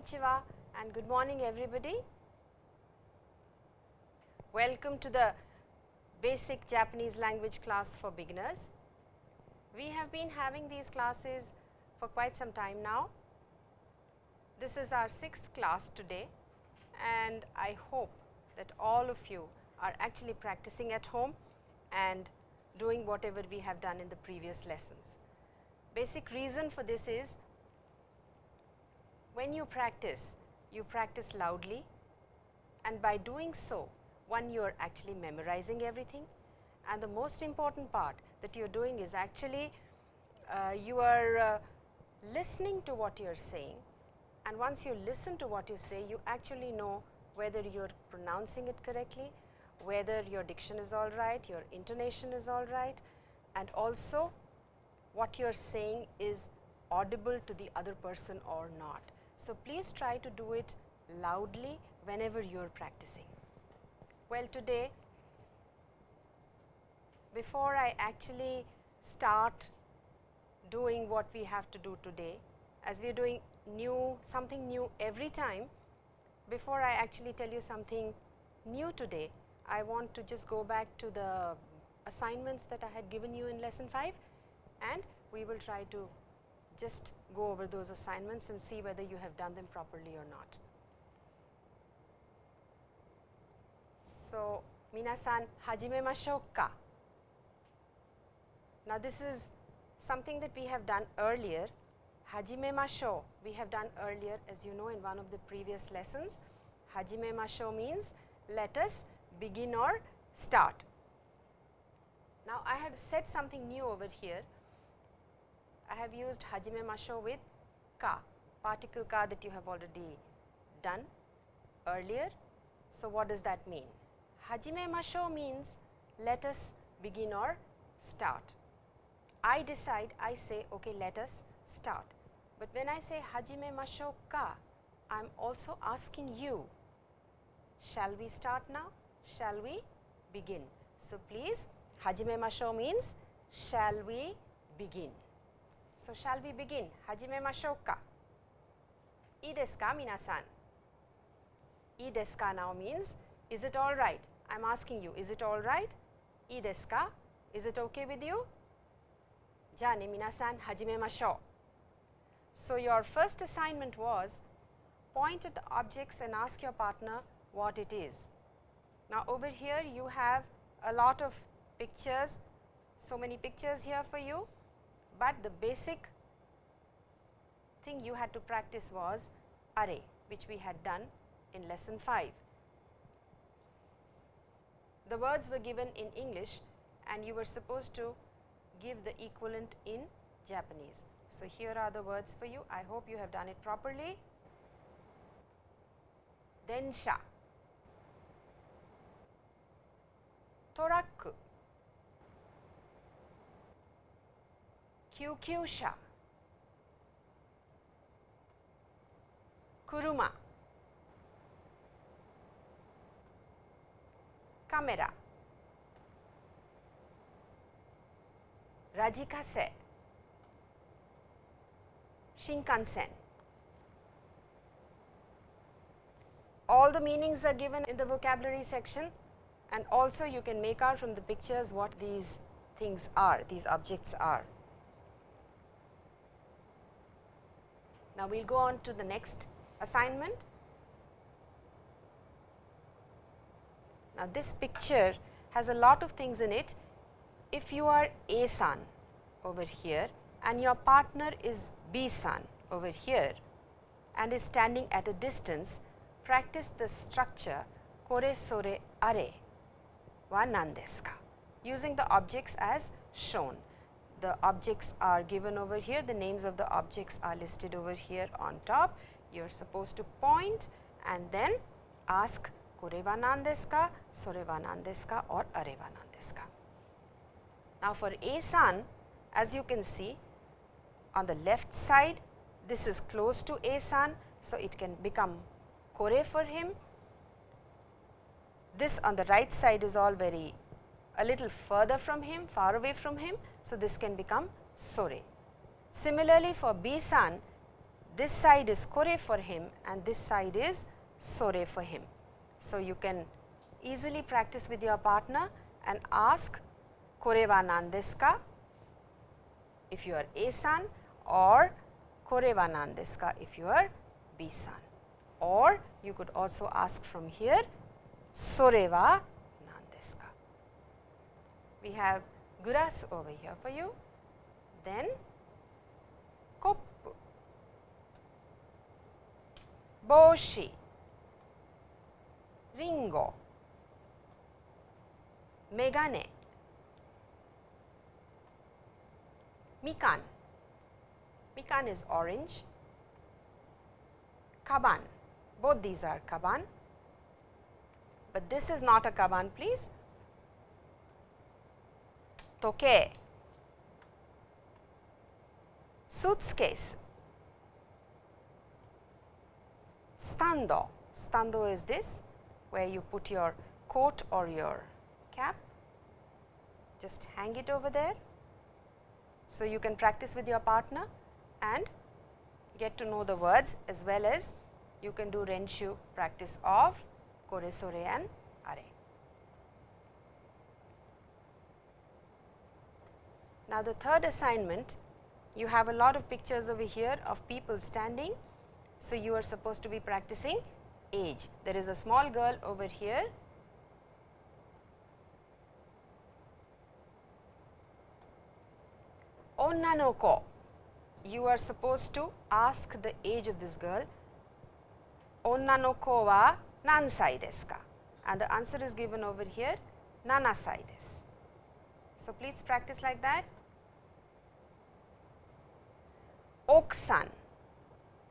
Konnichiwa and good morning everybody. Welcome to the basic Japanese language class for beginners. We have been having these classes for quite some time now. This is our sixth class today and I hope that all of you are actually practicing at home and doing whatever we have done in the previous lessons. Basic reason for this is when you practice, you practice loudly. And by doing so, one you are actually memorizing everything. And the most important part that you are doing is actually uh, you are uh, listening to what you are saying. And once you listen to what you say, you actually know whether you are pronouncing it correctly, whether your diction is all right, your intonation is all right and also what you are saying is audible to the other person or not. So, please try to do it loudly whenever you are practicing. Well, today before I actually start doing what we have to do today, as we are doing new something new every time, before I actually tell you something new today, I want to just go back to the assignments that I had given you in lesson 5 and we will try to just go over those assignments and see whether you have done them properly or not. So, minasan hajimemashou ka. Now, this is something that we have done earlier. Hajime Hajimemashou we have done earlier as you know in one of the previous lessons. Hajime Hajimemashou means let us begin or start. Now, I have said something new over here I have used hajime masho with ka, particle ka that you have already done earlier. So, what does that mean? Hajime masho means let us begin or start. I decide, I say okay let us start, but when I say hajime masho ka, I am also asking you, shall we start now? Shall we begin? So, please hajime masho means shall we begin. So, shall we begin? Hajime mashou? Ii desu ka minasan? Ii desu ka now means is it all right? I am asking you is it all right? Ii desu ka? Is it okay with you? So, your first assignment was point at the objects and ask your partner what it is. Now, over here you have a lot of pictures, so many pictures here for you but the basic thing you had to practice was array which we had done in lesson 5. The words were given in English and you were supposed to give the equivalent in Japanese. So, here are the words for you. I hope you have done it properly. Densha, Toraku, 救急車車カメララジカセ新幹線 all the meanings are given in the vocabulary section and also you can make out from the pictures what these things are, these objects are. Now, we will go on to the next assignment. Now, this picture has a lot of things in it. If you are A san over here and your partner is B san over here and is standing at a distance, practice the structure kore sore are wa nan using the objects as shown the objects are given over here, the names of the objects are listed over here on top. You are supposed to point and then ask koreva Nandeska, soreva Nandeska or areva Nandeska. Now, for A san as you can see on the left side this is close to A san. So, it can become kore for him. This on the right side is all very a little further from him, far away from him. So, this can become sore. Similarly, for B san, this side is kore for him and this side is sore for him. So, you can easily practice with your partner and ask kore wa nan desu ka if you are A san or kore wa nan desu ka if you are B san or you could also ask from here sore wa nan desu ka. We have grass over here for you. Then koppu, boshi, ringo, megane, mikan, mikan is orange, kaban, both these are kaban, but this is not a kaban please. Toke, suitcase, stando, stando is this where you put your coat or your cap, just hang it over there. So, you can practice with your partner and get to know the words as well as you can do renshu practice of kore sore and are. Now, the third assignment you have a lot of pictures over here of people standing. So, you are supposed to be practicing age. There is a small girl over here. Oh, Onnanoko, you are supposed to ask the age of this girl. Oh, Onnanoko wa nansai desu ka? And the answer is given over here, nanasai desu. So, please practice like that. 奥さ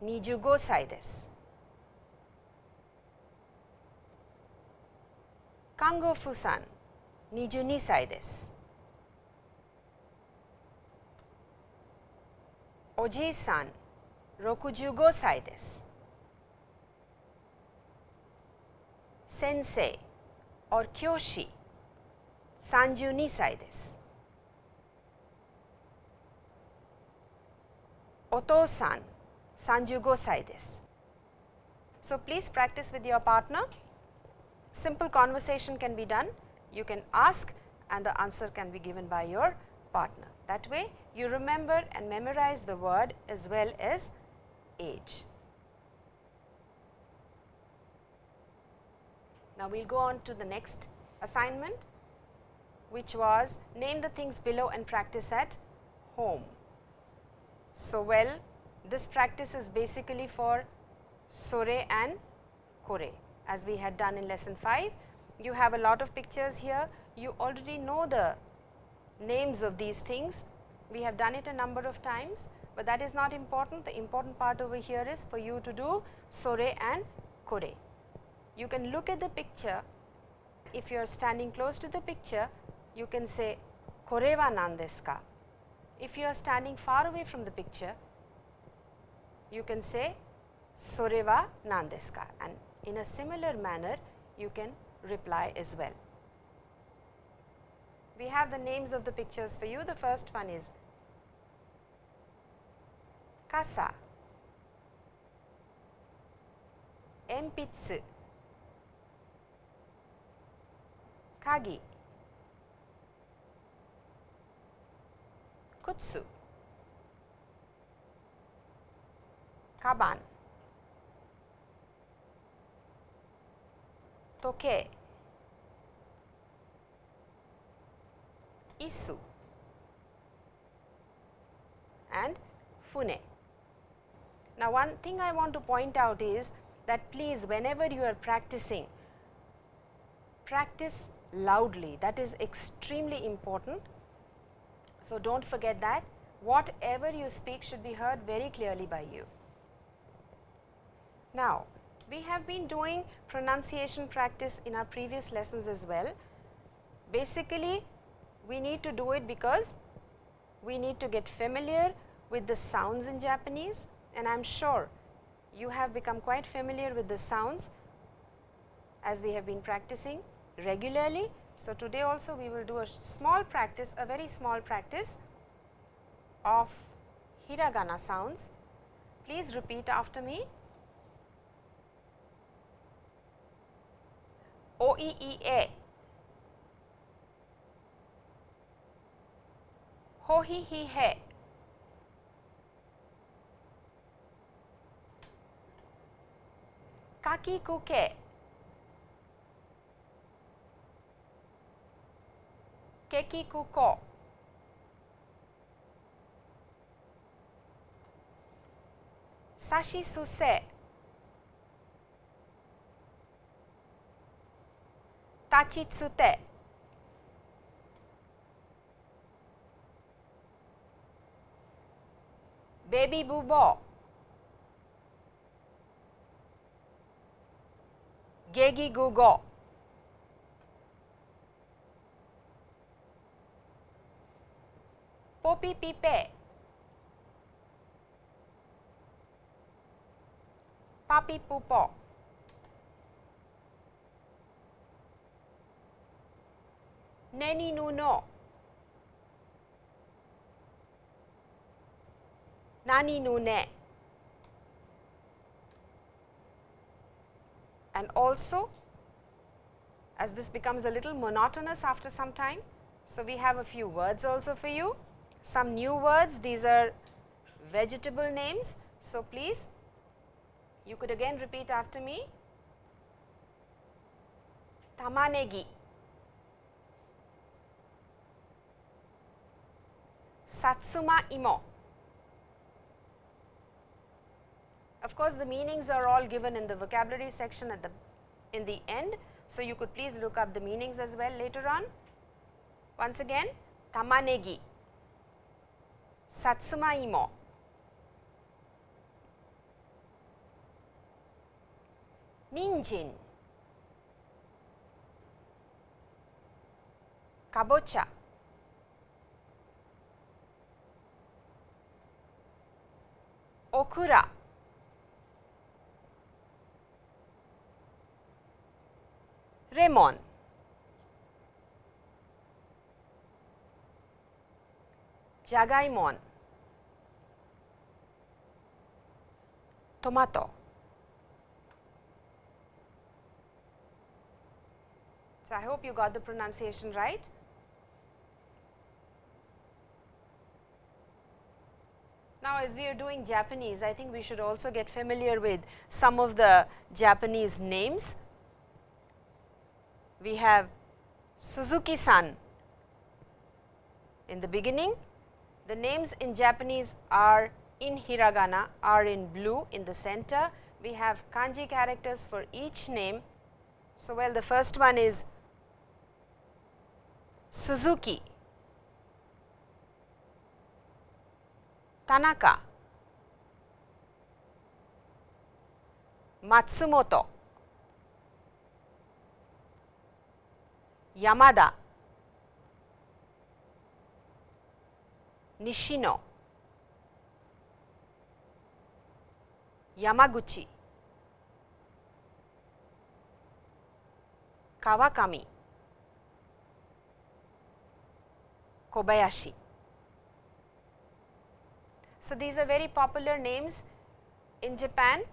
ん。25歳です。看護婦さん。22歳です。おじいさん。65歳です。先生。or 教師。32歳です。お父さん35歳です。So, please practice with your partner. Simple conversation can be done. You can ask and the answer can be given by your partner. That way, you remember and memorize the word as well as age. Now, we will go on to the next assignment, which was name the things below and practice at home. So, well this practice is basically for Sore and Kore as we had done in lesson 5. You have a lot of pictures here, you already know the names of these things. We have done it a number of times, but that is not important. The important part over here is for you to do Sore and Kore. You can look at the picture. If you are standing close to the picture, you can say Kore wa nan desu ka? If you are standing far away from the picture, you can say sore wa nan desu and in a similar manner you can reply as well. We have the names of the pictures for you. The first one is kasa, empitsu, kagi, kutsu, kaban, toke, isu. And fune. Now, one thing I want to point out is that please whenever you are practicing, practice loudly. That is extremely important so, do not forget that whatever you speak should be heard very clearly by you. Now, we have been doing pronunciation practice in our previous lessons as well. Basically, we need to do it because we need to get familiar with the sounds in Japanese and I am sure you have become quite familiar with the sounds as we have been practicing regularly so, today also we will do a small practice, a very small practice of hiragana sounds. Please repeat after me. O E E A. Ho hi hi he. Kaki kuke. ケキ空コさしすせ。立ちつて。ベビブボ。ゲギグゴ Popi pipe. Papi pupo. Neni nuno. Nani nune. And also, as this becomes a little monotonous after some time, so we have a few words also for you. Some new words, these are vegetable names. So, please you could again repeat after me. Tamanegi. Satsuma imo. Of course, the meanings are all given in the vocabulary section at the in the end. So, you could please look up the meanings as well later on. Once again, tamanegi, さつまいも。人参。かぼちゃ。オクラレモン。Jagaimon, tomato. So, I hope you got the pronunciation right. Now, as we are doing Japanese, I think we should also get familiar with some of the Japanese names. We have Suzuki-san in the beginning. The names in Japanese are in hiragana, are in blue in the center. We have kanji characters for each name. So, well the first one is Suzuki, Tanaka, Matsumoto, Yamada, Nishino, Yamaguchi, Kawakami, Kobayashi. So, these are very popular names in Japan.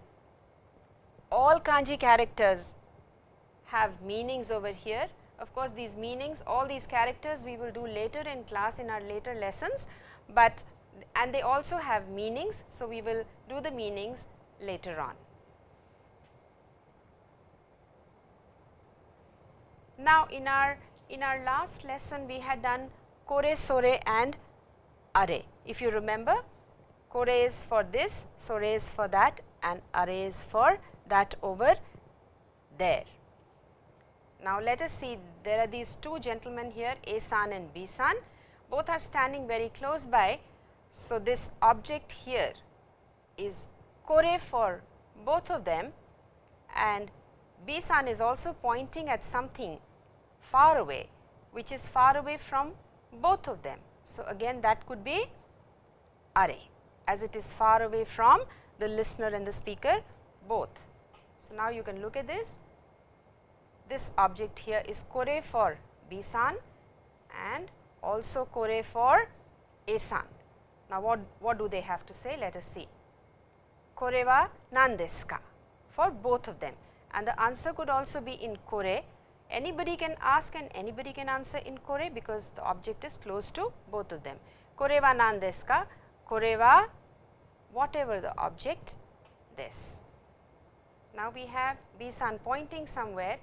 All kanji characters have meanings over here. Of course, these meanings, all these characters we will do later in class in our later lessons, but and they also have meanings. So, we will do the meanings later on. Now, in our in our last lesson we had done kore, sore and are. If you remember, kore is for this, sore is for that and are is for that over there. Now, let us see there are these two gentlemen here A san and B san both are standing very close by. So, this object here is kore for both of them and B san is also pointing at something far away which is far away from both of them. So, again that could be are as it is far away from the listener and the speaker both. So, now you can look at this, this object here is kore for B-san and also kore for A-san. Now, what, what do they have to say? Let us see. kore wa nan desu ka for both of them and the answer could also be in kore. Anybody can ask and anybody can answer in kore because the object is close to both of them. Kore wa nan desu ka? Kore wa whatever the object this. Now, we have B san pointing somewhere.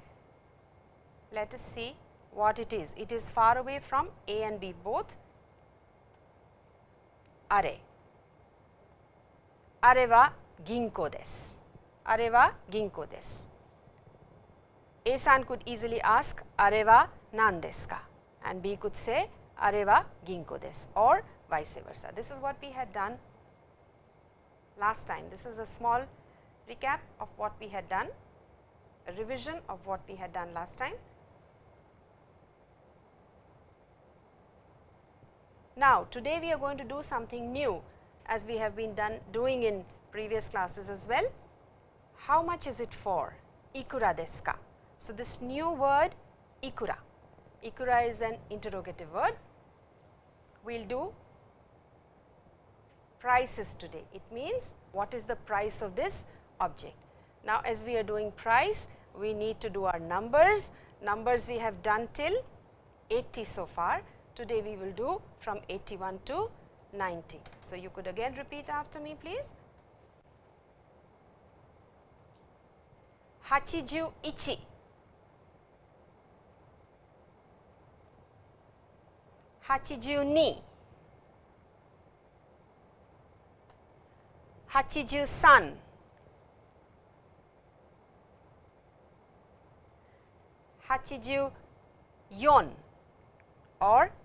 Let us see what it is. It is far away from A and B both. Are. Are wa ginko desu. Are wa ginko desu. A san could easily ask Are wa nan desu ka? And B could say Are wa ginko desu or vice versa. This is what we had done last time. This is a small recap of what we had done, a revision of what we had done last time. Now, today we are going to do something new as we have been done doing in previous classes as well. How much is it for? Ikura desu ka? So, this new word ikura, ikura is an interrogative word. We will do prices today. It means what is the price of this object. Now, as we are doing price, we need to do our numbers. Numbers we have done till 80 so far. Today, we will do from 81 to 90. So, you could again repeat after me please. 81 82 83 84 or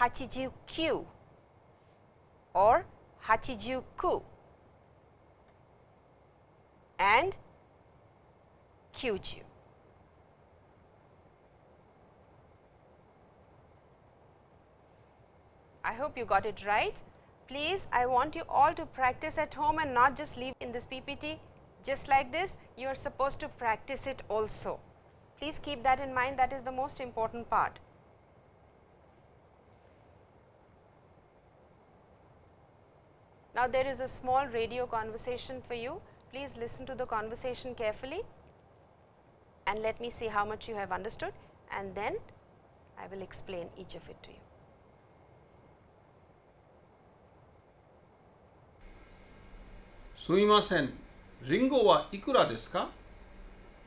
88 89 or 89 and 90 I hope you got it right. Please, I want you all to practice at home and not just leave in this PPT just like this you are supposed to practice it also. Please keep that in mind that is the most important part. Now there is a small radio conversation for you. Please listen to the conversation carefully and let me see how much you have understood and then I will explain each of it to you. Suimasen. リンゴはいくらですか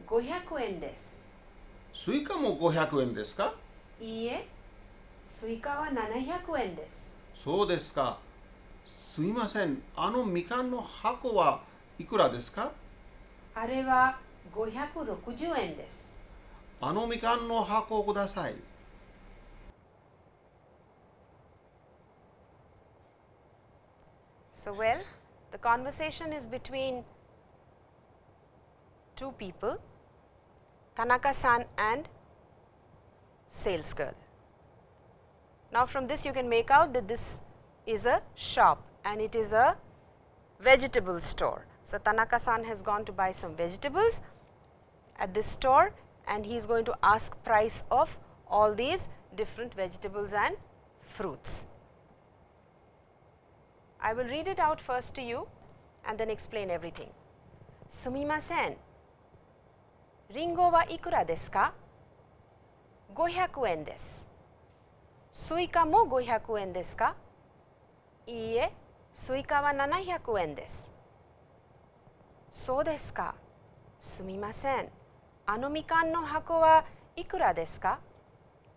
？500円です。スイカも500円ですか？いいえ、スイカは700円です。そうですかすみませんあのみかんの箱はいくらですか？あれは560円です。あのみかんの箱をください So, well, the conversation is between two people Tanaka-san and sales girl. Now, from this you can make out that this is a shop and it is a vegetable store. So, Tanaka-san has gone to buy some vegetables at this store and he is going to ask price of all these different vegetables and fruits. I will read it out first to you and then explain everything. Sumimasen, リンゴはいくらですか ?500 円です。スイカも500円ですか？いいえ、スイカは700円です。そうですか。すみません。あのみかんの箱はいくらですか？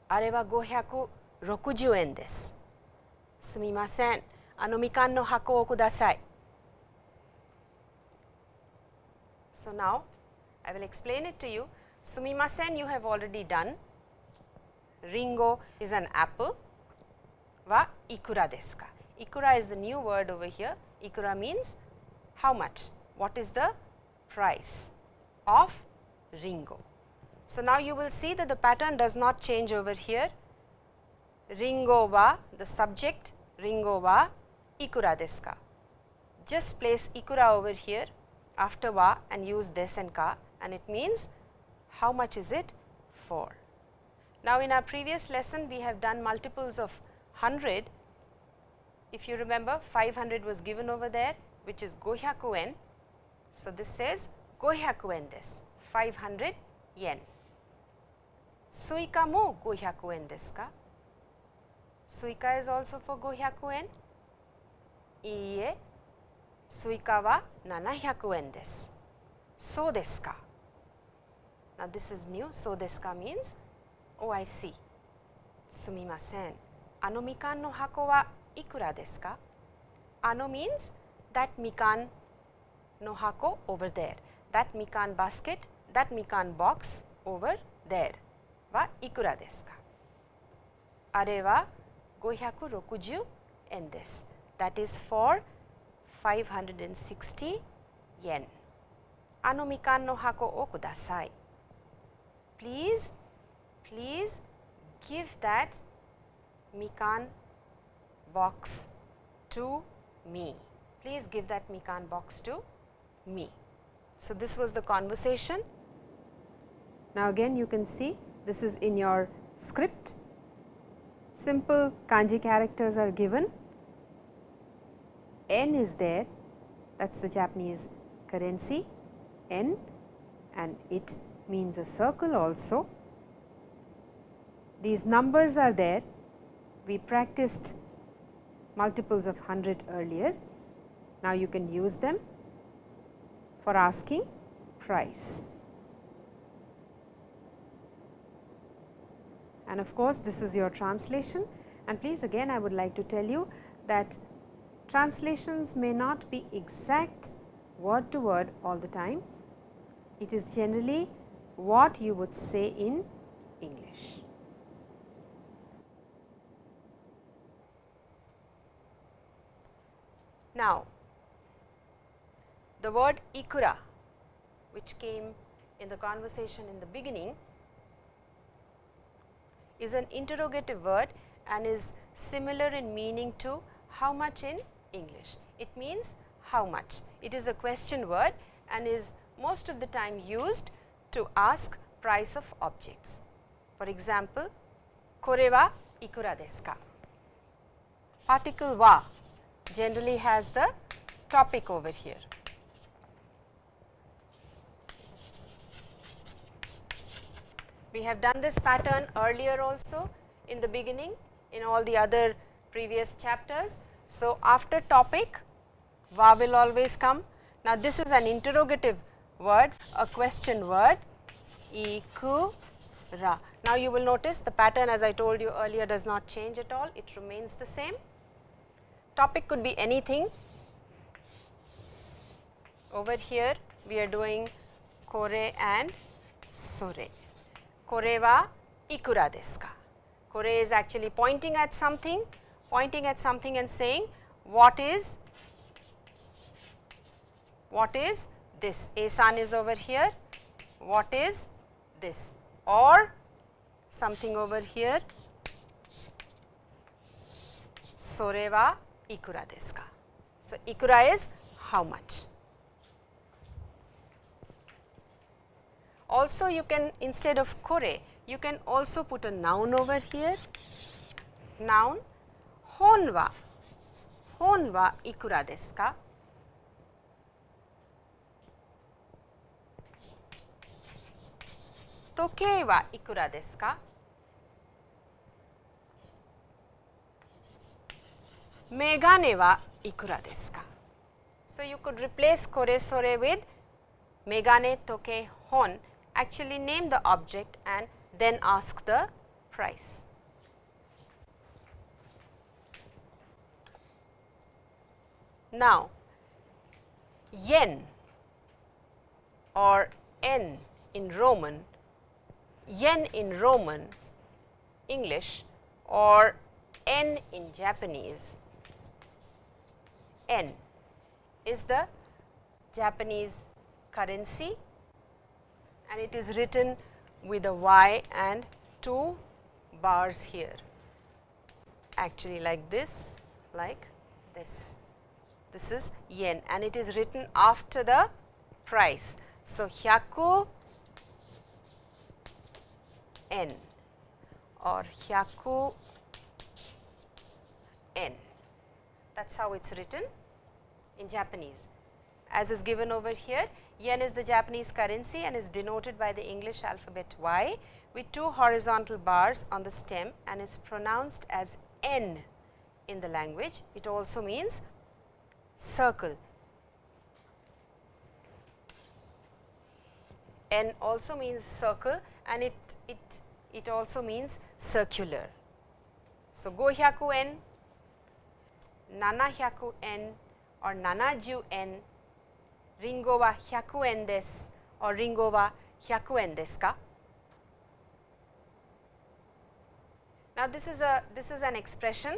あれは560円です。すみません。あのみかんの箱をください。So now, I will explain it to you. Sumimasen you have already done. Ringo is an apple. Wa ikura desu ka? Ikura is the new word over here. Ikura means how much? What is the price of Ringo? So, now you will see that the pattern does not change over here. Ringo wa the subject Ringo wa ikura desu ka? Just place ikura over here after wa and use des and ka and it means how much is it for. Now, in our previous lesson we have done multiples of 100. If you remember 500 was given over there which is gohyaku yen. So, this says gohyaku yen desu 500 yen. Suika mo gohyaku yen desu ka? Suika is also for gohyaku yen? Iie, suika wa 700 yen desu. So desu ka? Now, this is new. So desu ka means, oh I see. Sumimasen. Ano mikan no hako wa ikura desu ka? Ano means that mikan no hako over there. That mikan basket, that mikan box over there. Wa ikura desu ka? Are wa 560 yen desu. That is for 560 yen. Ano mikan no hako o kudasai. Please, please give that mikan box to me. Please give that mikan box to me. So, this was the conversation. Now, again you can see this is in your script. Simple kanji characters are given. N is there that is the Japanese currency N and it means a circle also. These numbers are there. We practiced multiples of 100 earlier. Now, you can use them for asking price. And of course, this is your translation and please again I would like to tell you that translations may not be exact word to word all the time. It is generally what you would say in English. Now, the word ikura which came in the conversation in the beginning is an interrogative word and is similar in meaning to how much in English. It means how much. It is a question word and is most of the time used to ask price of objects. For example, kore wa ikura desu ka? Particle wa generally has the topic over here. We have done this pattern earlier also in the beginning in all the other previous chapters. So, after topic va will always come. Now, this is an interrogative word, a question word ikura. Now, you will notice the pattern as I told you earlier does not change at all, it remains the same. Topic could be anything. Over here we are doing kore and sore. Kore wa ikura desu ka? Kore is actually pointing at something, pointing at something and saying what is what is this? A-san is over here, what is this or something over here sore wa ikura desu ka. So, ikura is how much. Also you can instead of kore, you can also put a noun over here, noun hon wa, hon wa ikura desu ka. Ikura desu? So, you could replace kore sore with megane toke hon actually name the object and then ask the price. Now, yen or n in Roman, yen in Roman English or N in Japanese. N is the Japanese currency and it is written with a Y and two bars here actually like this like this. This is yen and it is written after the price. So, hyaku n or hyaku n that is how it is written in Japanese. As is given over here, yen is the Japanese currency and is denoted by the English alphabet Y with two horizontal bars on the stem and is pronounced as N in the language. It also means circle. N also means circle and it, it, it also means circular. So, gohyaku n, nanahyaku n or nanaju n, ringo wa hyaku en desu or ringo wa hyaku en desu ka? Now, this is a this is an expression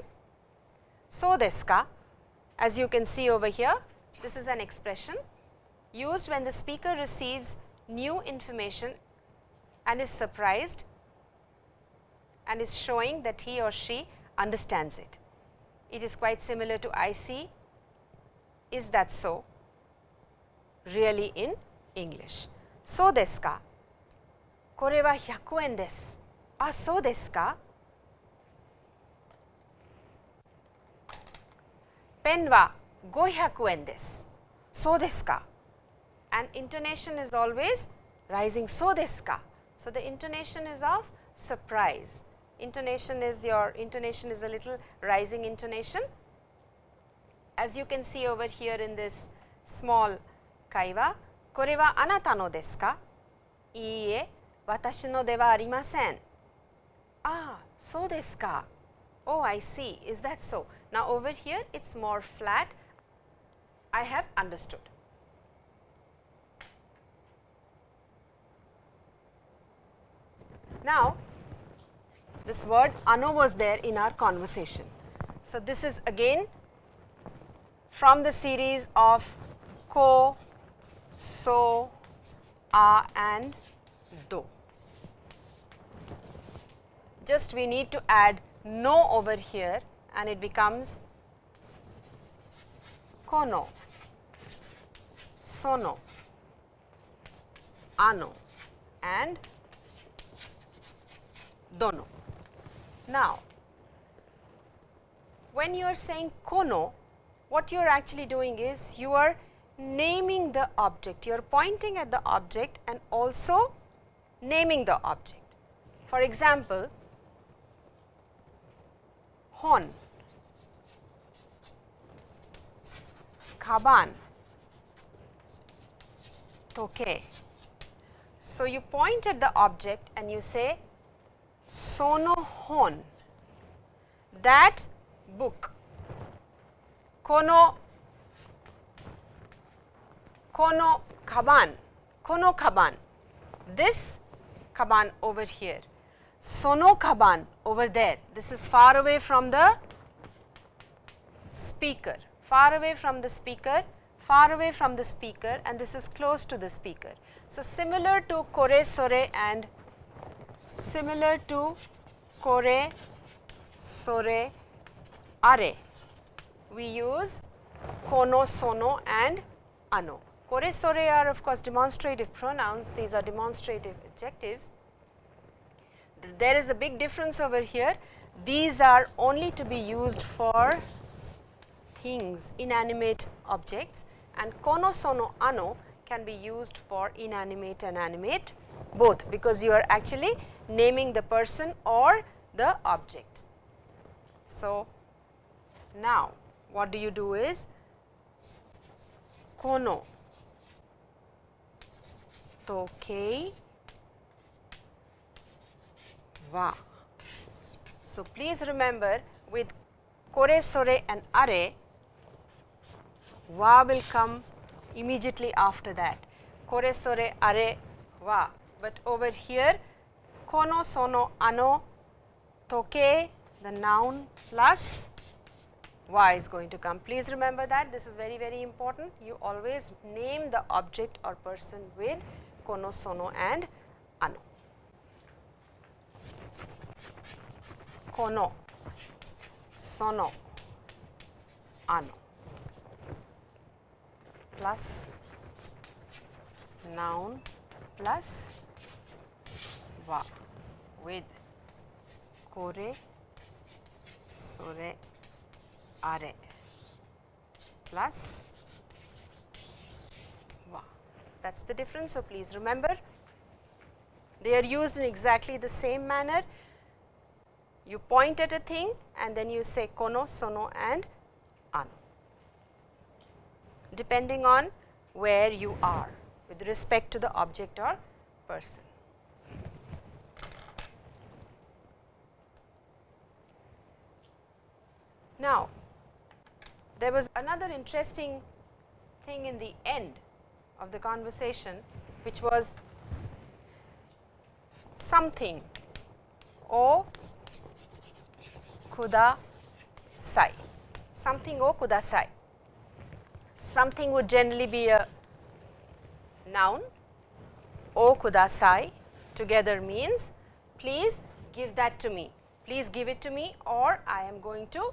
so desu ka as you can see over here this is an expression used when the speaker receives new information and is surprised and is showing that he or she understands it. It is quite similar to I see. is that so, really in English. So desu ka, kore wa 100 yen desu. Ah, so desu ka. Pen wa 500 yen desu. So desu ka. And intonation is always rising, so desu ka. So, the intonation is of surprise intonation is your intonation is a little rising intonation. As you can see over here in this small kaiwa, kore wa anata no desu ka? Iie, watashi no arimasen. Ah, so desu ka? Oh, I see. Is that so? Now, over here it is more flat. I have understood. Now, this word ano was there in our conversation. So, this is again from the series of ko, so, a and do. Just we need to add no over here and it becomes kono, sono, ano and dono. Now, when you are saying kono, what you are actually doing is you are naming the object, you are pointing at the object and also naming the object. For example, hon, kaban, toke. So, you point at the object and you say Sonohon that book. Kono kono kaban. Kono kaban. This kaban over here. Sono kaban over there. This is far away from the speaker. Far away from the speaker. Far away from the speaker. And this is close to the speaker. So similar to kore sore and similar to kore, sore, are. We use kono, sono and ano. Kore, sore are of course demonstrative pronouns, these are demonstrative adjectives. There is a big difference over here. These are only to be used for things, inanimate objects and kono, sono, ano can be used for inanimate and animate both because you are actually naming the person or the object. So, now what do you do is kono toke wa. So, please remember with kore sore and are wa will come immediately after that kore sore are wa, but over here kono sono ano toke the noun plus y is going to come. Please remember that this is very very important. You always name the object or person with kono, sono and ano. Kono, sono, ano plus noun plus wa with kore, sore, are plus wa. That is the difference. So, please remember they are used in exactly the same manner. You point at a thing and then you say kono, sono and ano, depending on where you are with respect to the object or person. Now, there was another interesting thing in the end of the conversation, which was something. O kudasai, something o kudasai. Something would generally be a noun, o kudasai together means please give that to me, please give it to me or I am going to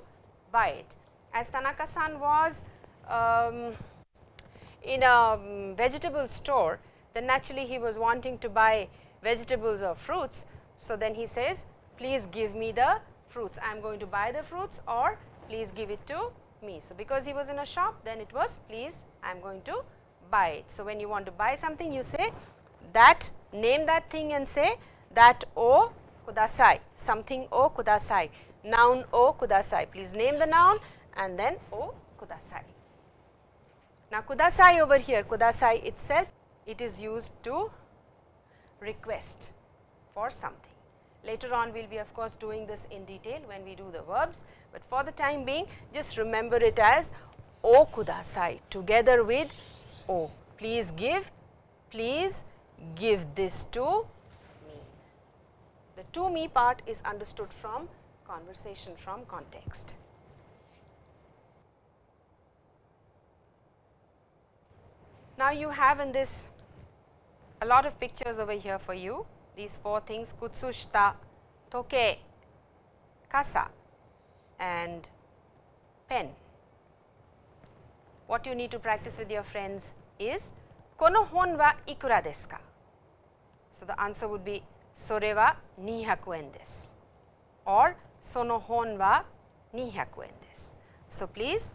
buy it as Tanaka-san was um, in a um, vegetable store, then naturally he was wanting to buy vegetables or fruits. So, then he says, please give me the fruits, I am going to buy the fruits or please give it to me. So, because he was in a shop, then it was please I am going to buy it. So, when you want to buy something, you say that name that thing and say that o kudasai, something o kudasai, noun o kudasai. Please name the noun and then O kudasai. Now, kudasai over here, kudasai itself, it is used to request for something. Later on, we will be of course, doing this in detail when we do the verbs, but for the time being just remember it as O kudasai together with O. Please give, please give this to me. The to me part is understood from conversation from context. Now, you have in this a lot of pictures over here for you. These four things kutsushita, toke, kasa and pen. What you need to practice with your friends is kono hon wa ikura desu ka? So, the answer would be sore wa 200 yen desu or sono hon wa 200 yen desu. So, please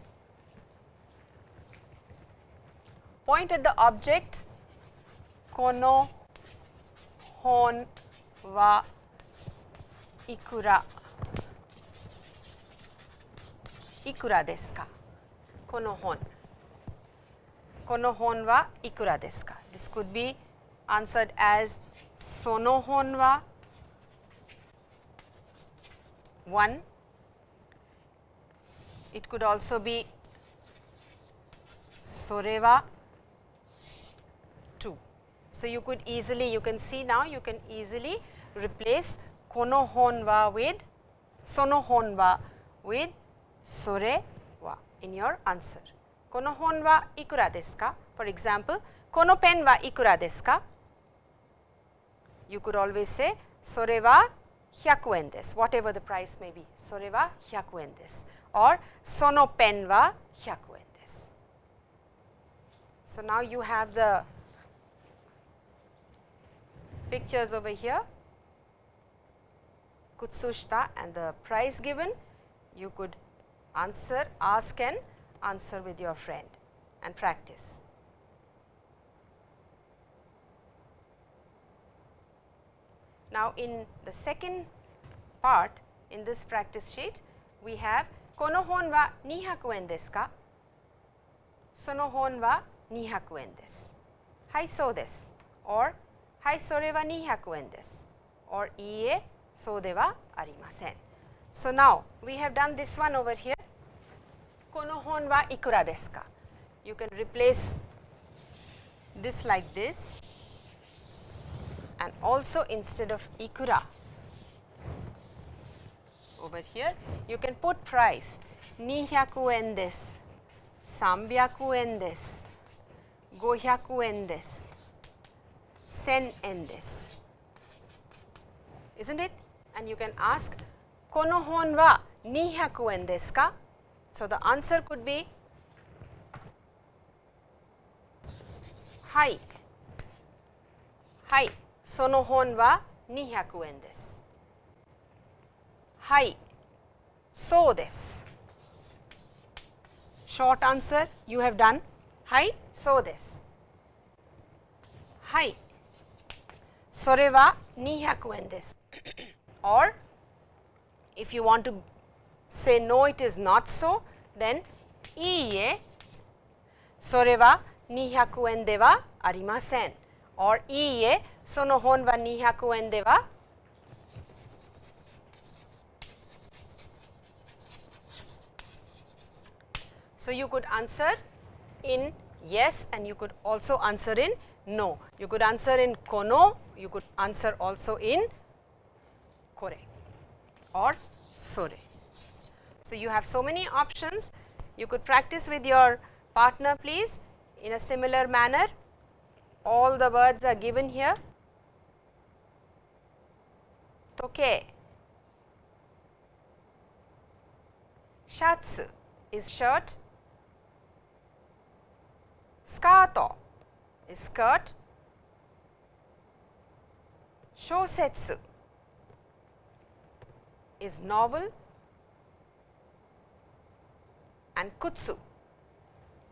point at the object kono hon wa ikura ikura desu ka kono hon kono hon wa ikura desu ka this could be answered as sono hon wa 1 it could also be Soreva 2. so, you could easily you can see now you can easily replace kono hon wa with sono hon wa with sore wa in your answer. Kono hon wa ikura desu ka? For example, kono wa ikura desu ka? You could always say sore wa 100 yen whatever the price may be, sore wa 100 yen desu or sono pen wa 100 yen. So, now you have the pictures over here Kutsushita and the price given you could answer ask and answer with your friend and practice. Now, in the second part in this practice sheet, we have Kono hon wa 200 en desu ka? Sono hon wa 200 en desu. Hai, so desu. Or, hai, sore wa 200 en desu. Or, iie, so de wa arimasen. So, now we have done this one over here. Kono hon wa ikura desu ka? You can replace this like this and also instead of ikura over here you can put price 200 yen desu, 300 yen desu, 500 yen 1000 yen isn't it? And you can ask kono hon wa 200 yen ka? So, the answer could be hai, hai. その本は200円です。はい。そうです。Short answer you have done はい。そうです。はい。それは200円です。or if you want to say no it is not so then いいえそれは200円ではありません or EA sonohon wa nihaku en dewa So, you could answer in yes and you could also answer in no. You could answer in kono, you could answer also in kore or sore. So, you have so many options. You could practice with your partner please in a similar manner. All the words are given here. Toke. Shatsu is shirt. Skato is skirt. Shosetsu is novel and kutsu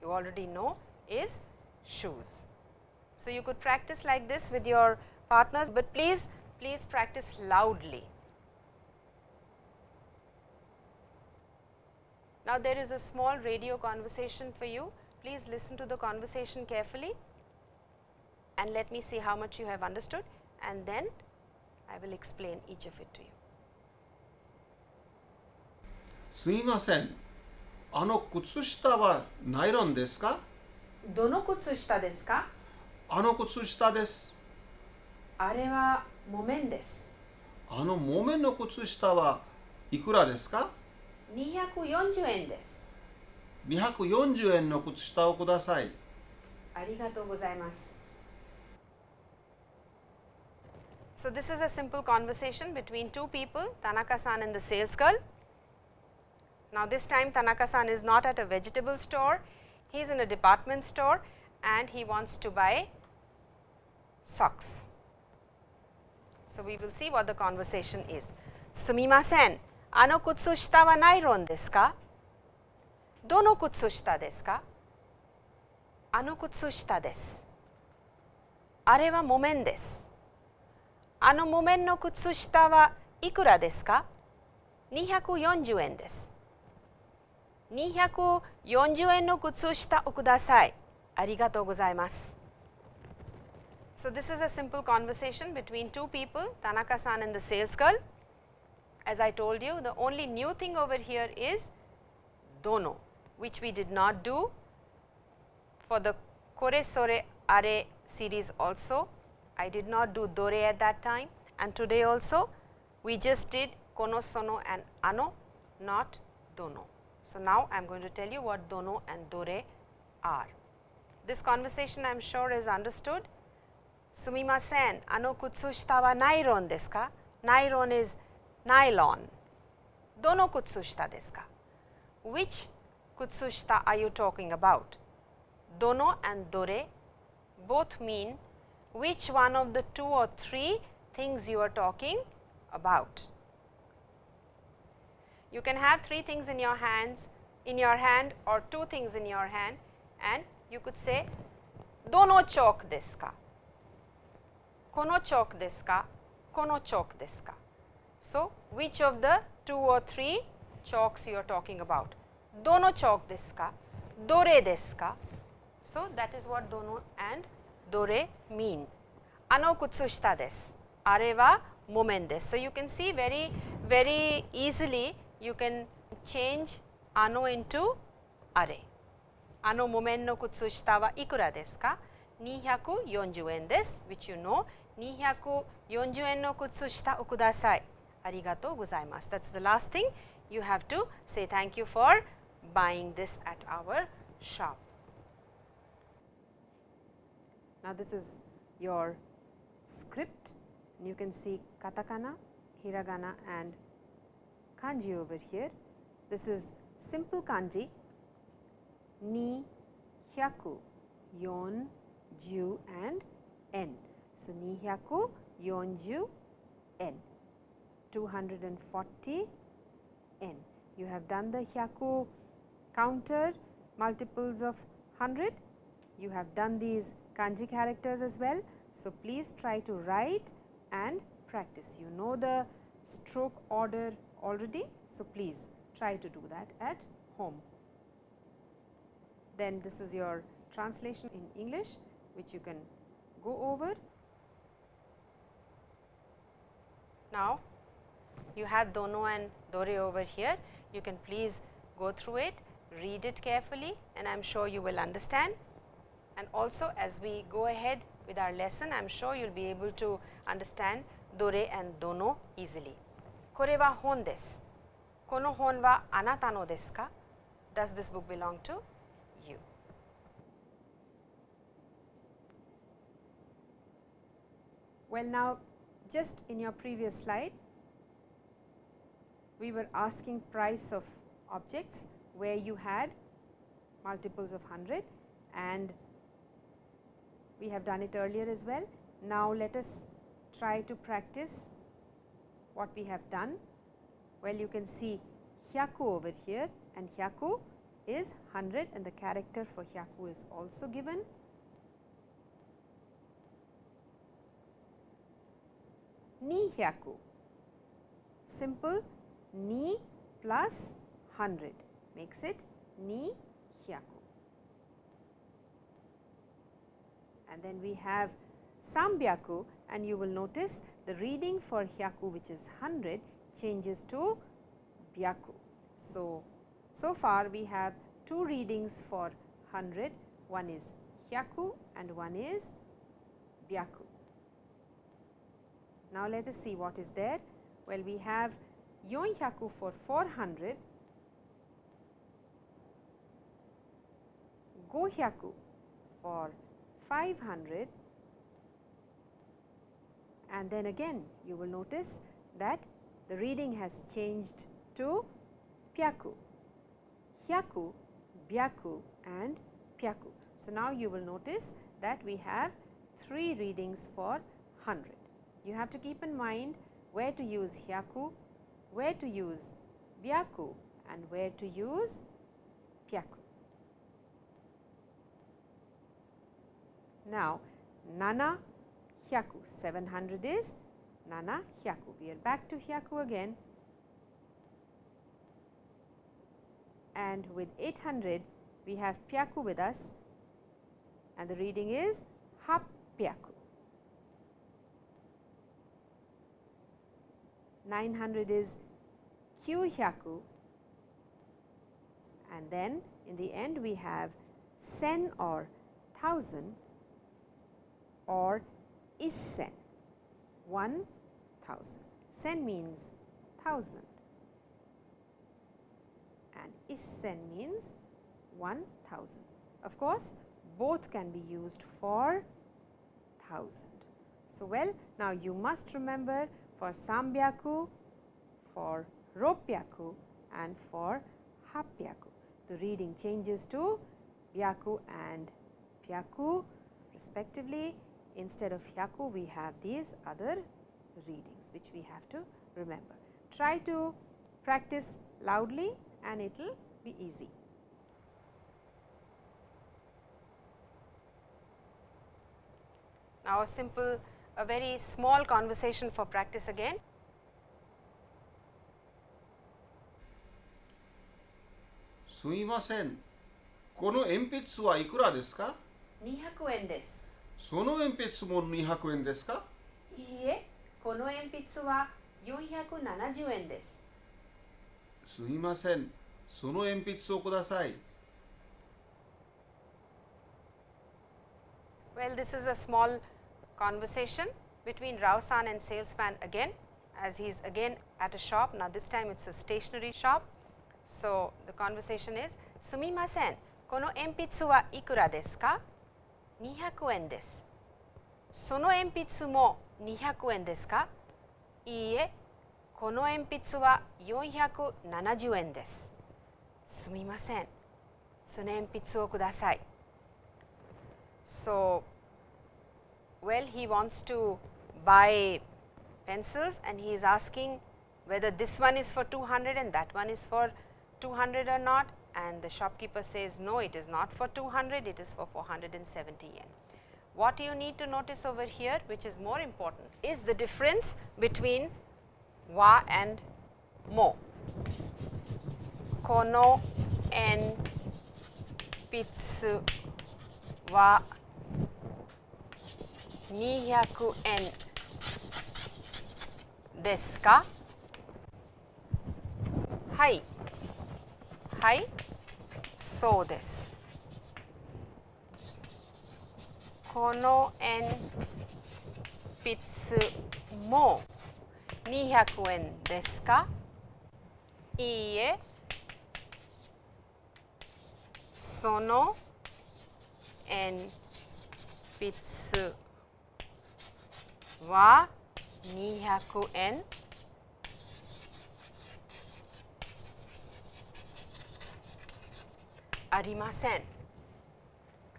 you already know is shoes. So, you could practice like this with your partners, but please please practice loudly. Now, there is a small radio conversation for you. Please listen to the conversation carefully and let me see how much you have understood and then I will explain each of it to you. すいませんあの靴下はナイロンですかどの靴下ですか あの靴下ですあれは木綿です。あの木綿の靴下はいくらですか240円です。240円の靴下をくださいありがとうございます。So this is a simple conversation between two people, Tanaka-san and the sales girl. Now this time Tanaka-san is not at a vegetable store, he is in a department store and he wants to buy socks. So we will see what the conversation is. すみません、あの靴下はナイロンですか？どの靴下ですか？あの靴下です。あれは木綿です。あの木綿の靴下はいくらですか ?240 円です。240円の靴下をください。ありがとうございます。So this is a simple conversation between two people, Tanaka-san and the sales girl. As I told you, the only new thing over here is dono, which we did not do for the Kore Sore Are series also. I did not do Dore at that time and today also we just did Kono Sono and Ano, not Dono. So now I am going to tell you what Dono and Dore are. This conversation I am sure is understood sumimasen, ano wa nylon desu ka? Nylon is nylon. Dono kutsu desu ka? Which kutsushita are you talking about? Dono and dore both mean which one of the two or three things you are talking about. You can have three things in your hands, in your hand or two things in your hand and you could say dono chok desu ka? Kono chalk desu ka? Kono chalk desu ka? So, which of the two or three chalks you are talking about? Dono chalk desu ka? Dore desu ka? So, that is what dono and dore mean. Ano kutsushita desu. Are wa momen desu. So, you can see very, very easily you can change ano into are. あの木綿の靴下はいくらですか ?240 円です。which you know 240円の靴下をください。 arigato gozaimasu. That is the last thing you have to say thank you for buying this at our shop. Now, this is your script and you can see katakana, hiragana and kanji over here. This is simple kanji ni, hyaku, yon, ju and n. So, ni hyaku, yon, ju, n. 240 n. You have done the hyaku counter multiples of 100. You have done these kanji characters as well. So, please try to write and practice. You know the stroke order already. So, please try to do that at home. Then this is your translation in English which you can go over. Now, you have Dono and Dore over here. You can please go through it, read it carefully and I am sure you will understand. And also as we go ahead with our lesson, I am sure you will be able to understand Dore and Dono easily. Kore wa hon desu. Kono hon wa anata no desu ka? Does this book belong to you? Well now, just in your previous slide, we were asking price of objects where you had multiples of 100 and we have done it earlier as well. Now, let us try to practice what we have done. Well, you can see hyaku over here and hyaku is 100 and the character for hyaku is also given. Ni hyaku, simple ni plus 100 makes it ni hyaku. And then we have sambyaku and you will notice the reading for hyaku which is 100 changes to byaku. So, so far we have two readings for 100, one is hyaku and one is byaku. Now, let us see what is there. Well, we have Yonhyaku for 400, Gohyaku for 500 and then again you will notice that the reading has changed to pyaku, hyaku, byaku and pyaku. So, now you will notice that we have three readings for 100. You have to keep in mind where to use hyaku, where to use byaku and where to use pyaku. Now, nana hyaku 700 is nana hyaku. We are back to hyaku again and with 800 we have pyaku with us and the reading is hapyaku. 900 is kyuhyaku and then in the end we have sen or thousand or isen 1000. Sen means thousand and isen means 1000. Of course, both can be used for thousand. So, well now you must remember for sambyaku, for ropyaku and for hapyaku. The reading changes to byaku and pyaku respectively. Instead of hyaku, we have these other readings which we have to remember. Try to practice loudly and it will be easy. Now, a simple a very small conversation for practice again. Sumimasen, kono enpitsu wa ikura desu ka? 200円です。その鉛筆も200円ですかいいえ、この鉛筆は470円です。すみません、その鉛筆をください。Well, this is a small conversation between Rao-san and salesman again. as he is again at a shop. Now, this time it is a stationery shop. So, the conversation is Sumimasen, kono enpitsu wa ikura desu ka? 200円です。その鉛筆も200円ですかいいえ、この鉛筆は470円です。すみません。その鉛筆をください。So, well, he wants to buy pencils and he is asking whether this one is for 200 and that one is for 200 or not and the shopkeeper says no it is not for 200 it is for 470 yen. What you need to notice over here which is more important is the difference between wa and mo. Kono en pitsu wa 200円ですか？はい。はい。そうです。この鉛筆も200円ですか？いいえ。その鉛筆は200円ありません。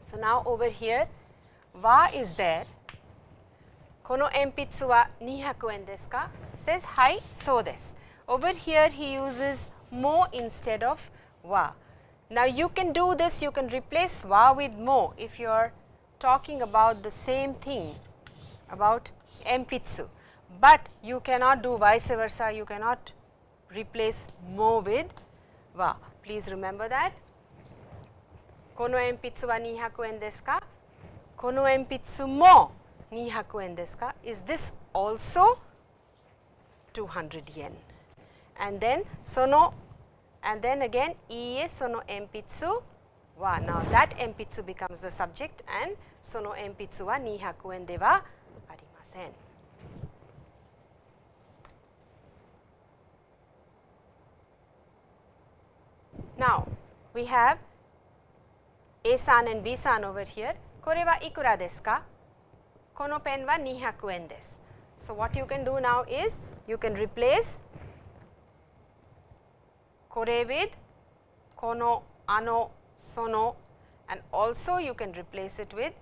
So now over here, wa is there. この鉛筆は200円ですか says はい、そうです。Over here he uses mo instead of wa. Now you can do this, you can replace wa with mo if you are talking about the same thing about empitsu, but you cannot do vice versa, you cannot replace mo with wa. Please remember that. Kono empitsu wa 200 yen desu ka? Kono empitsu mo 200 yen desu ka? Is this also 200 yen? And then sono and then again ie sono empitsu wa. Now that empitsu becomes the subject and sono empitsu wa 200 yen de wa now, we have A-san and B-san over here. Kore wa ikura desu ka? Kono pen wa 200 desu. So, what you can do now is you can replace kore with kono, ano, sono and also you can replace it with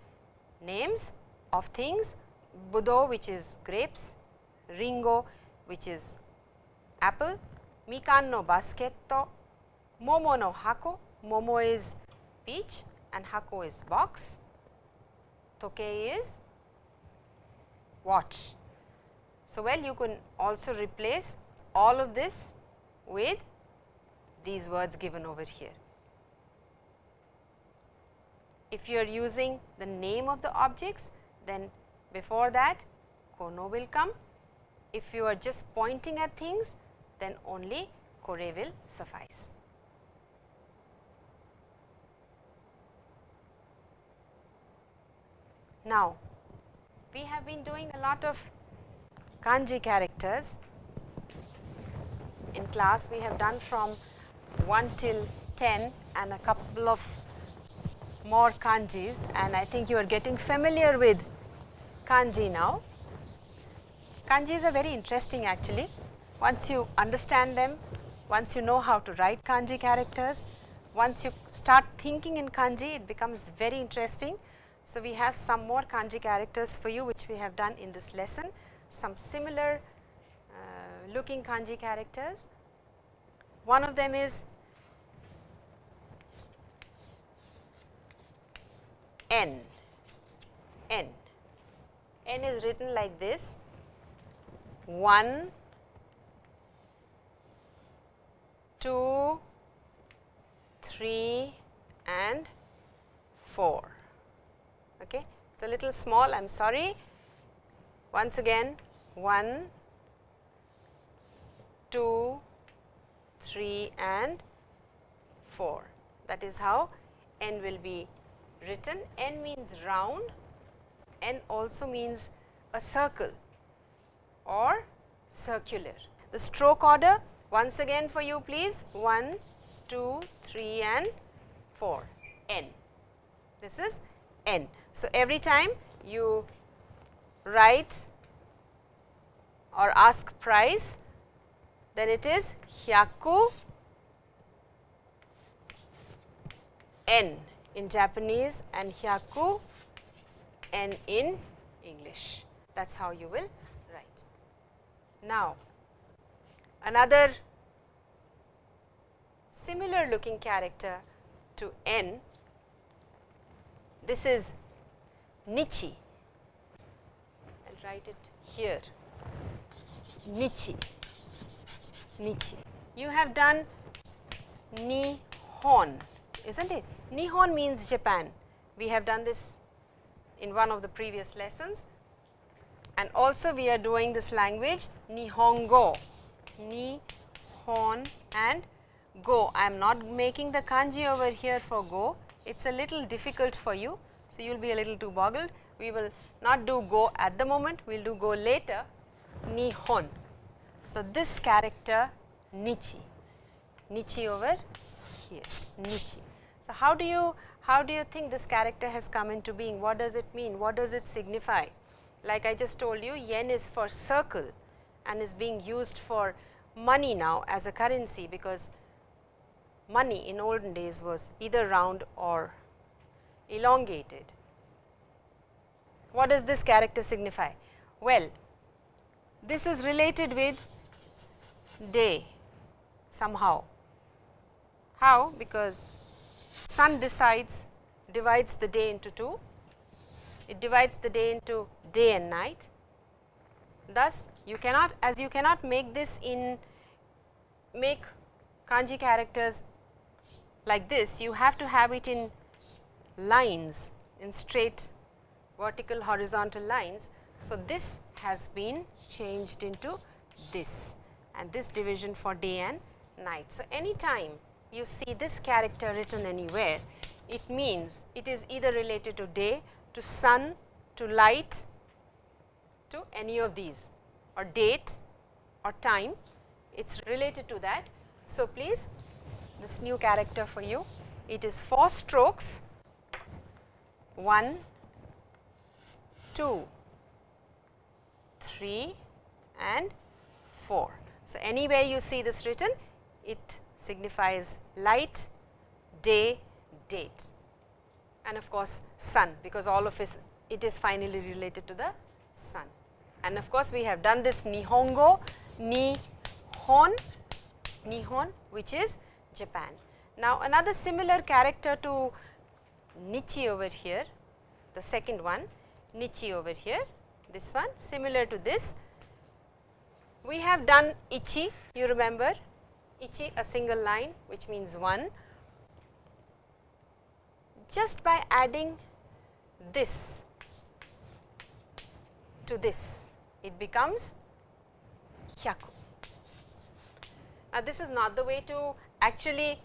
names of things budo which is grapes, ringo which is apple, mikan no basket, momo no hako, momo is peach and hako is box, toke is watch. So, well you can also replace all of this with these words given over here. If you are using the name of the objects, then before that kono will come. If you are just pointing at things, then only kore will suffice. Now, we have been doing a lot of kanji characters. In class, we have done from 1 till 10 and a couple of more kanjis and I think you are getting familiar with kanji now. Kanjis are very interesting actually. Once you understand them, once you know how to write kanji characters, once you start thinking in kanji, it becomes very interesting. So, we have some more kanji characters for you which we have done in this lesson, some similar uh, looking kanji characters. One of them is N, N. N is written like this 1, 2, 3 and 4. Okay. It's a little small, I am sorry. Once again 1, 2, 3 and 4. That is how n will be written. n means round, n also means a circle or circular. The stroke order once again for you please 1, 2, 3 and 4 n. This is n. So, every time you write or ask price then it is hyaku n in Japanese and hyaku n in English. That is how you will write. Now, another similar looking character to n, this is nichi. I will write it here, nichi, nichi. You have done nihon, is not it? Nihon means Japan. We have done this in one of the previous lessons and also we are doing this language Nihongo, Nihon and go. I am not making the kanji over here for go, it is a little difficult for you. So, you will be a little too boggled. We will not do go at the moment, we will do go later, Nihon. So, this character Nichi, Nichi over here, Nichi. So, how do you how do you think this character has come into being? What does it mean? What does it signify? Like I just told you yen is for circle and is being used for money now as a currency because money in olden days was either round or elongated. What does this character signify? Well, this is related with day somehow. How? Because sun decides divides the day into two, it divides the day into day and night. Thus, you cannot as you cannot make this in make kanji characters like this, you have to have it in lines in straight vertical horizontal lines. So, this has been changed into this and this division for day and night. So, any time you see this character written anywhere, it means it is either related to day, to sun, to light, to any of these or date or time, it is related to that. So, please this new character for you, it is 4 strokes 1, 2, 3 and 4. So, anywhere you see this written, it signifies light, day, date and of course, sun because all of it, it is finally related to the sun. And of course, we have done this Nihongo, Nihon, Nihon which is Japan. Now, another similar character to Nichi over here, the second one, Nichi over here, this one similar to this. We have done Ichi, you remember ichi a single line which means 1 just by adding this to this it becomes hyaku. Now, this is not the way to actually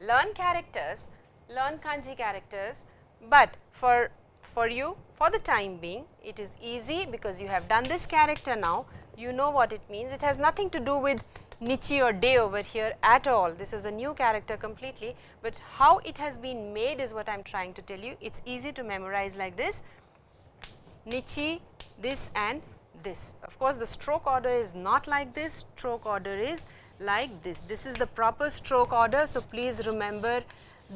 learn characters, learn kanji characters, but for for you for the time being it is easy because you have done this character now, you know what it means. It has nothing to do with Nichi or day over here at all. This is a new character completely, but how it has been made is what I am trying to tell you. It is easy to memorize like this, Nichi, this and this. Of course, the stroke order is not like this, stroke order is like this. This is the proper stroke order. So, please remember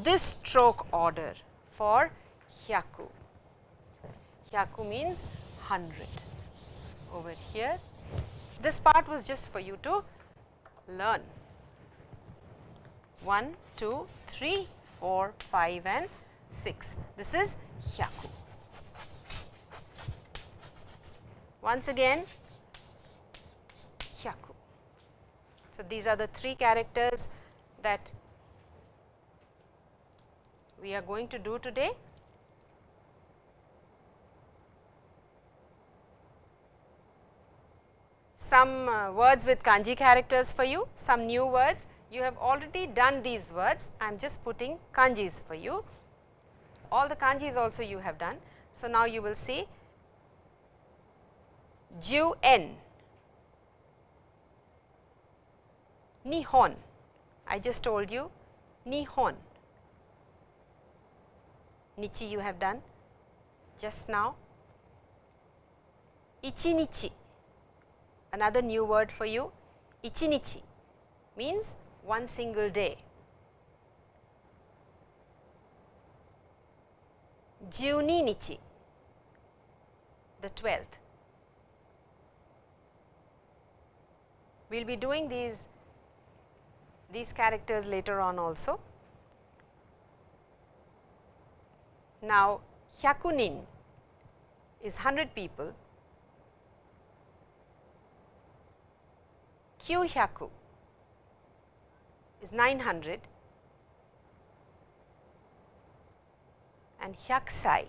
this stroke order for hyaku. Hyaku means 100 over here. This part was just for you to learn. 1, 2, 3, 4, 5 and 6. This is hyaku. Once again hyaku. So, these are the three characters that we are going to do today. Some uh, words with kanji characters for you, some new words. You have already done these words, I am just putting kanjis for you. All the kanjis also you have done. So, now you will see ju n, Nihon, I just told you Nihon. Nichi you have done just now. Ichinichi, another new word for you. Ichinichi means one single day. Juni nichi, the 12th. We will be doing these, these characters later on also. Now, hyakunin is 100 people, kyuhyaku is 900 and hyakusai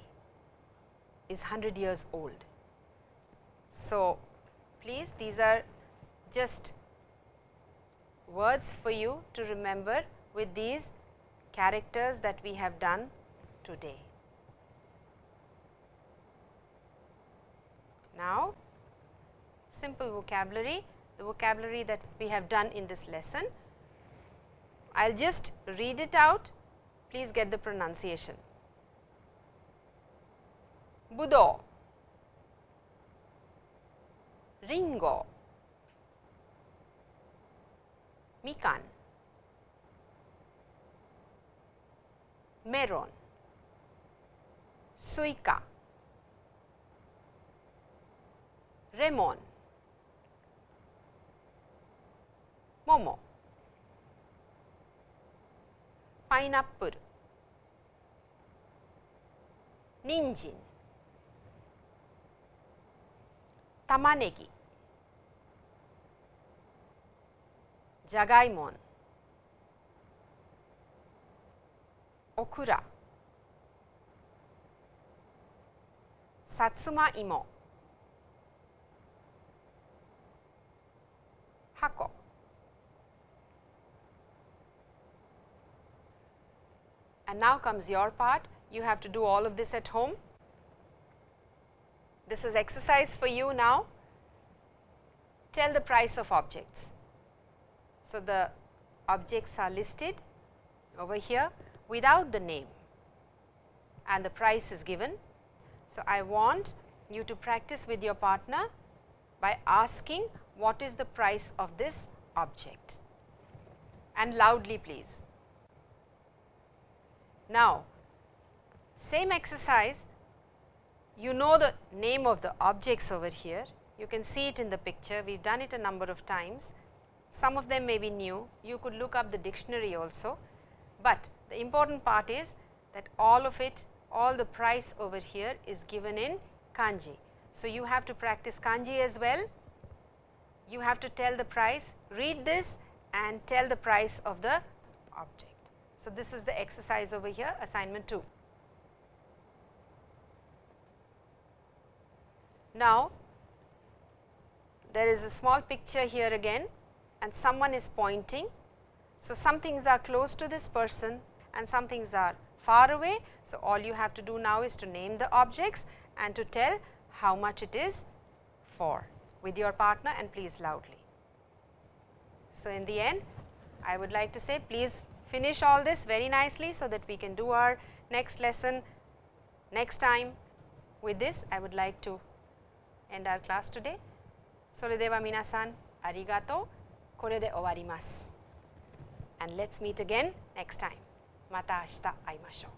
is 100 years old. So, please these are just words for you to remember with these characters that we have done today. Now, simple vocabulary, the vocabulary that we have done in this lesson. I will just read it out, please get the pronunciation. Budo, Ringo, Mikan, Meron, Suika, Remon, モモパイナップル。人参。玉ねぎ。じゃがいもん。オクラ。さつまいも。箱 And now comes your part, you have to do all of this at home. This is exercise for you now. Tell the price of objects. So, the objects are listed over here without the name and the price is given. So, I want you to practice with your partner by asking what is the price of this object and loudly please. Now, same exercise. You know the name of the objects over here. You can see it in the picture. We have done it a number of times. Some of them may be new. You could look up the dictionary also, but the important part is that all of it all the price over here is given in kanji. So, you have to practice kanji as well. You have to tell the price, read this and tell the price of the object. So, this is the exercise over here assignment 2. Now, there is a small picture here again and someone is pointing. So, some things are close to this person and some things are far away. So, all you have to do now is to name the objects and to tell how much it is for with your partner and please loudly. So, in the end I would like to say please finish all this very nicely so that we can do our next lesson next time. With this I would like to end our class today. それでは皆さんありがとう。これで終わります。And let's meet again next time. また明日会いましょう。